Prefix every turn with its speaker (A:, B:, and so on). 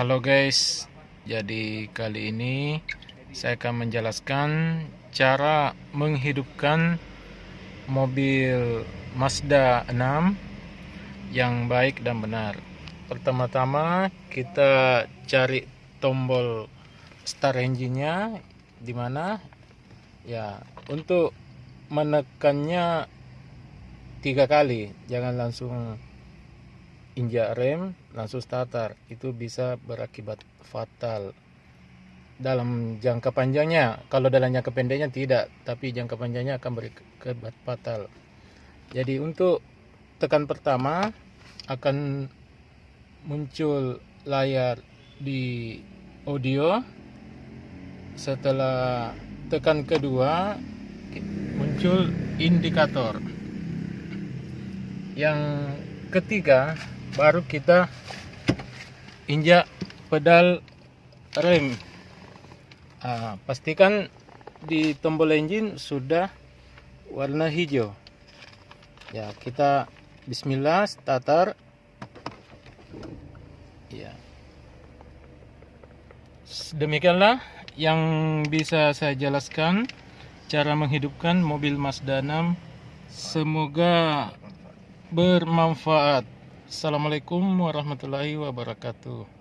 A: Halo guys, jadi kali ini saya akan menjelaskan cara menghidupkan mobil Mazda 6 yang baik dan benar. Pertama-tama kita cari tombol start engine-nya di mana ya untuk menekannya tiga kali jangan langsung injak rem langsung starter. Itu bisa berakibat fatal. Dalam jangka panjangnya kalau dalam jangka pendeknya tidak tapi jangka panjangnya akan berakibat fatal. Jadi untuk tekan pertama akan muncul layar di audio. Setelah tekan kedua muncul indikator. Yang ketiga baru kita injak pedal rem. Nah, pastikan di tombol engine sudah warna hijau. Ya kita bismillah starter. Ya. Demikianlah yang bisa saya jelaskan cara menghidupkan mobil Mazda 6 semoga bermanfaat Assalamualaikum warahmatullahi wabarakatuh